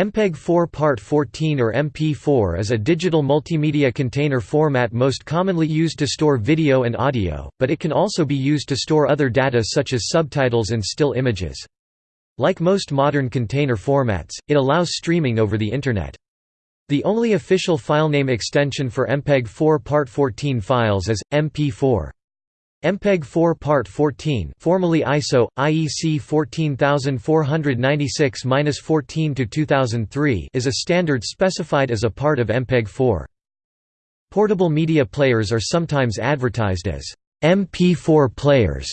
MPEG-4 Part 14 or MP4 is a digital multimedia container format most commonly used to store video and audio, but it can also be used to store other data such as subtitles and still images. Like most modern container formats, it allows streaming over the Internet. The only official filename extension for MPEG-4 Part 14 files is, MP4. MPEG-4 Part 14 formerly ISO, IEC 14496-14-2003 is a standard specified as a part of MPEG-4. Portable media players are sometimes advertised as MP4 players,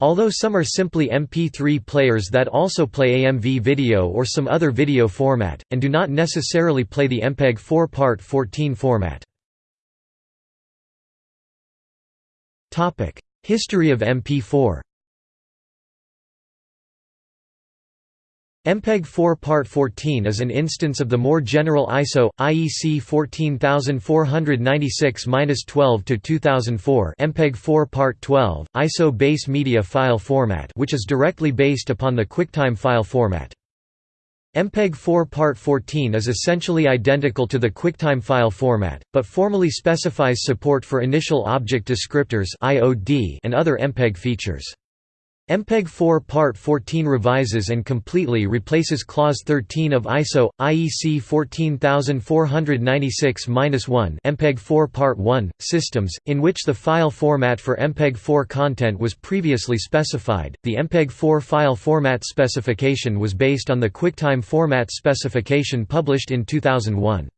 although some are simply MP3 players that also play AMV video or some other video format, and do not necessarily play the MPEG-4 Part 14 format. History of MP4 MPEG-4 Part 14 is an instance of the more general ISO IEC 14496-12-2004 MPEG-4 Part 12 ISO base media file format which is directly based upon the QuickTime file format. MPEG-4 Part 14 is essentially identical to the QuickTime file format, but formally specifies support for initial object descriptors and other MPEG features. MPEG-4 Part 14 revises and completely replaces Clause 13 of ISO IEC 14496-1 MPEG-4 Part 1 systems, in which the file format for MPEG-4 content was previously specified. The MPEG-4 file format specification was based on the QuickTime format specification published in 2001.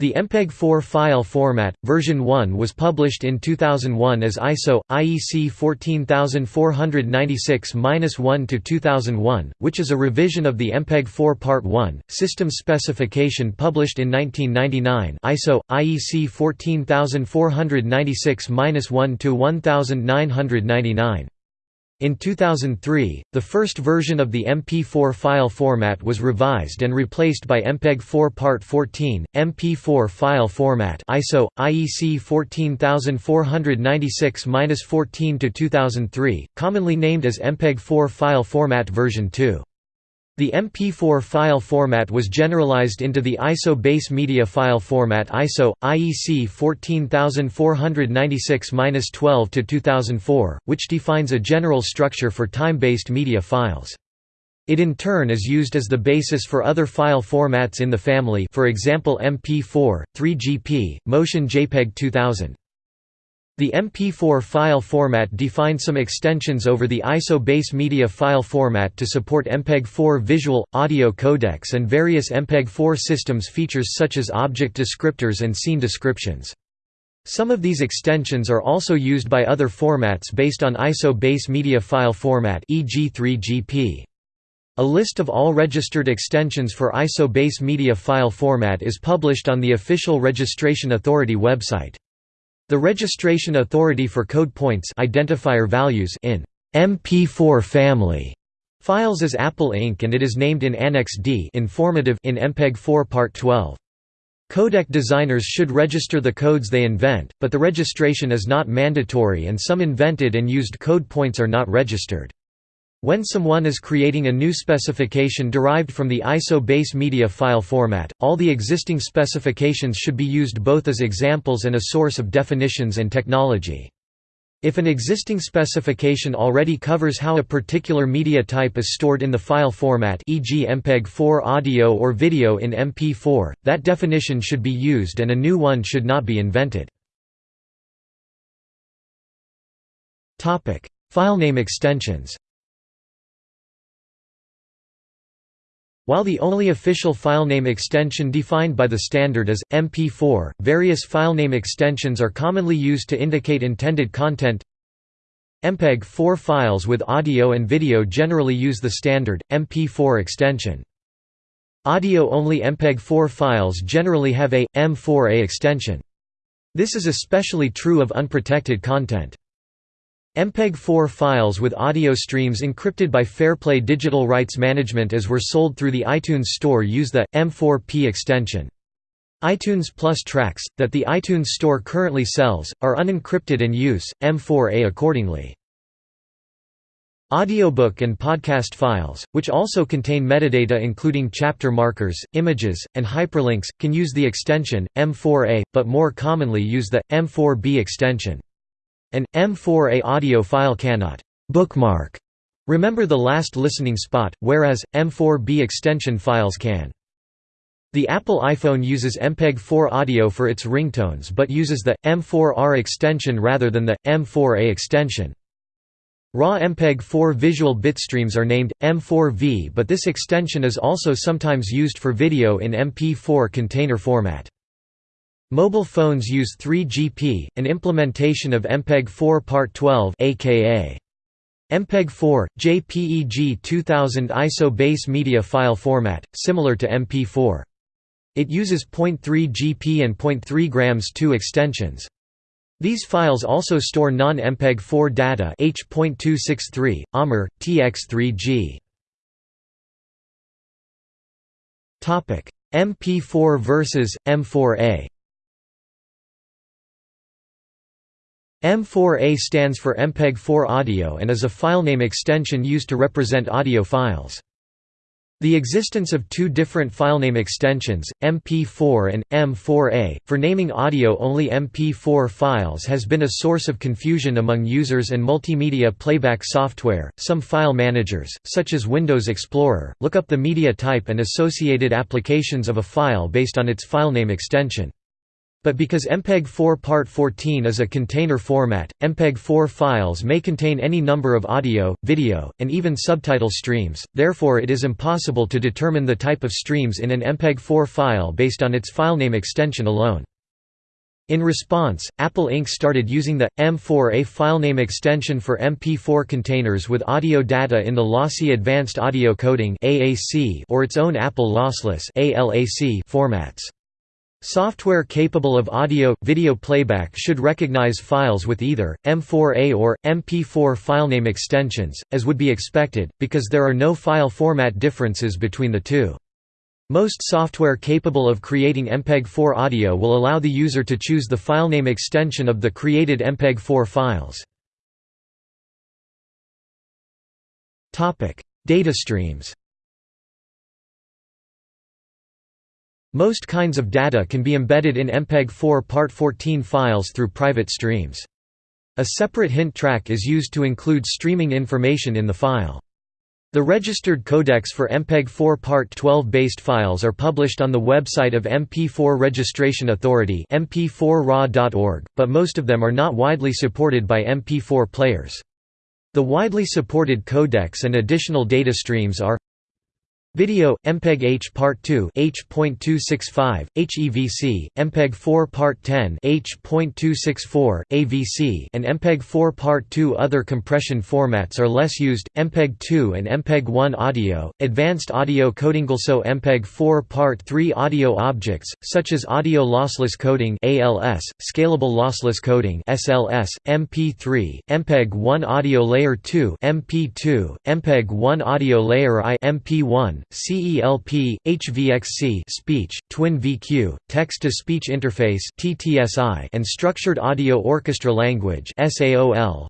The MPEG-4 file format, version 1 was published in 2001 as ISO, IEC 14496-1-2001, which is a revision of the MPEG-4 Part 1, system specification published in 1999 ISO, IEC 14496-1-1999. In 2003, the first version of the MP4 file format was revised and replaced by MPEG-4 Part 14, MP4 file format ISO, IEC 14496-14-2003, commonly named as MPEG-4 file format version 2. The MP4 file format was generalized into the ISO base media file format ISO IEC 14496-12-2004, which defines a general structure for time-based media files. It in turn is used as the basis for other file formats in the family, for example MP4, 3GP, Motion JPEG 2000. The MP4 file format defined some extensions over the ISO base media file format to support MPEG-4 visual, audio codecs and various MPEG-4 systems features such as object descriptors and scene descriptions. Some of these extensions are also used by other formats based on ISO base media file format e.g. 3GP. A list of all registered extensions for ISO base media file format is published on the official Registration Authority website. The registration authority for code points identifier values in MP4 family files is Apple Inc. and it is named in Annex D informative in MPEG-4 Part 12. Codec designers should register the codes they invent, but the registration is not mandatory and some invented and used code points are not registered. When someone is creating a new specification derived from the ISO base media file format, all the existing specifications should be used both as examples and a source of definitions and technology. If an existing specification already covers how a particular media type is stored in the file format e.g. MPEG-4 audio or video in MP4, that definition should be used and a new one should not be invented. Filename extensions While the only official filename extension defined by the standard is MP4, various filename extensions are commonly used to indicate intended content. MPEG-4 files with audio and video generally use the standard MP4 extension. Audio-only MPEG-4 files generally have a M4A extension. This is especially true of unprotected content. MPEG-4 files with audio streams encrypted by Fairplay Digital Rights Management as were sold through the iTunes Store use the M4P extension. iTunes Plus tracks, that the iTunes Store currently sells, are unencrypted and use, M4A accordingly. Audiobook and podcast files, which also contain metadata including chapter markers, images, and hyperlinks, can use the extension, M4A, but more commonly use the, M4B extension. An, M4A audio file cannot «bookmark» remember the last listening spot, whereas, M4B extension files can. The Apple iPhone uses MPEG-4 audio for its ringtones but uses the, M4R extension rather than the, M4A extension. Raw MPEG-4 visual bitstreams are named, M4V but this extension is also sometimes used for video in MP4 container format. Mobile phones use 3GP, an implementation of MPEG-4 Part 12 aka MPEG-4, JPEG 2000 ISO base media file format, similar to MP4. It uses 0.3 GP and 0.3 grams 2 extensions. These files also store non-MPEG-4 data H.263, AMR, TX3G. MP4 versus M4A M4A stands for MPEG-4 audio and is a filename extension used to represent audio files. The existence of two different filename extensions, MP4 and M4A, for naming audio-only MP4 files has been a source of confusion among users and multimedia playback software. Some file managers, such as Windows Explorer, look up the media type and associated applications of a file based on its filename extension. But because MPEG-4 Part 14 is a container format, MPEG-4 files may contain any number of audio, video, and even subtitle streams, therefore it is impossible to determine the type of streams in an MPEG-4 file based on its filename extension alone. In response, Apple Inc. started using the, M4A filename extension for MP4 containers with audio data in the Lossy Advanced Audio Coding or its own Apple Lossless formats. Software capable of audio-video playback should recognize files with either, M4A or, MP4 filename extensions, as would be expected, because there are no file format differences between the two. Most software capable of creating MPEG-4 audio will allow the user to choose the filename extension of the created MPEG-4 files. Data streams Most kinds of data can be embedded in MPEG-4 Part 14 files through private streams. A separate hint track is used to include streaming information in the file. The registered codecs for MPEG-4 Part 12 based files are published on the website of MP4 Registration Authority mp4ra.org, but most of them are not widely supported by MP4 players. The widely supported codecs and additional data streams are Video, MPEG H Part 2 H.265, HEVC, MPEG 4 Part 10 H.264, AVC and MPEG 4 Part 2 Other compression formats are less used, MPEG 2 and MPEG 1 audio, advanced audio coding also MPEG 4 Part 3 audio objects, such as audio lossless coding ALS, scalable lossless coding SLS, MP3, MPEG 1 audio layer 2 MP2, MPEG 1 audio layer I MP1, CELP, HVXC speech, Twin VQ, text-to-speech interface (TTSI), and structured audio orchestra language (SAOL).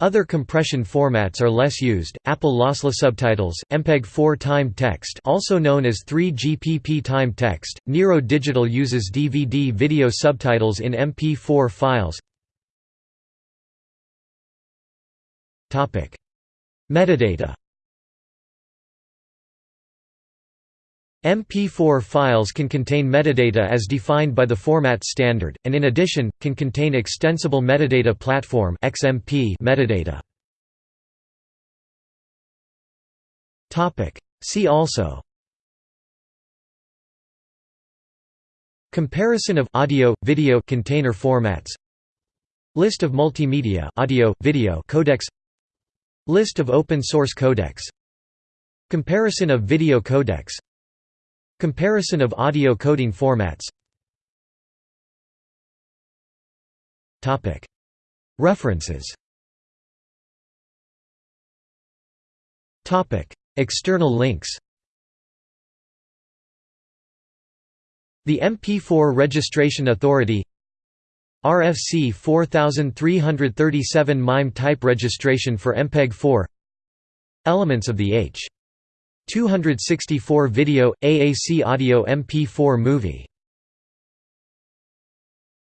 Other compression formats are less used. Apple lossless subtitles, MPEG-4 timed text, also known as 3GPP timed text. Nero Digital uses DVD video subtitles in MP4 files. Topic: Metadata MP4 files can contain metadata as defined by the format standard, and in addition, can contain Extensible Metadata Platform XMP metadata. See also Comparison of audio video container formats List of multimedia audio video codecs List of open source codecs Comparison of video codecs Comparison of audio coding formats. References. External links. The MP4 Registration Authority. RFC 4337 MIME type registration for MPEG-4 Elements of the H. 264 video, AAC audio MP4 movie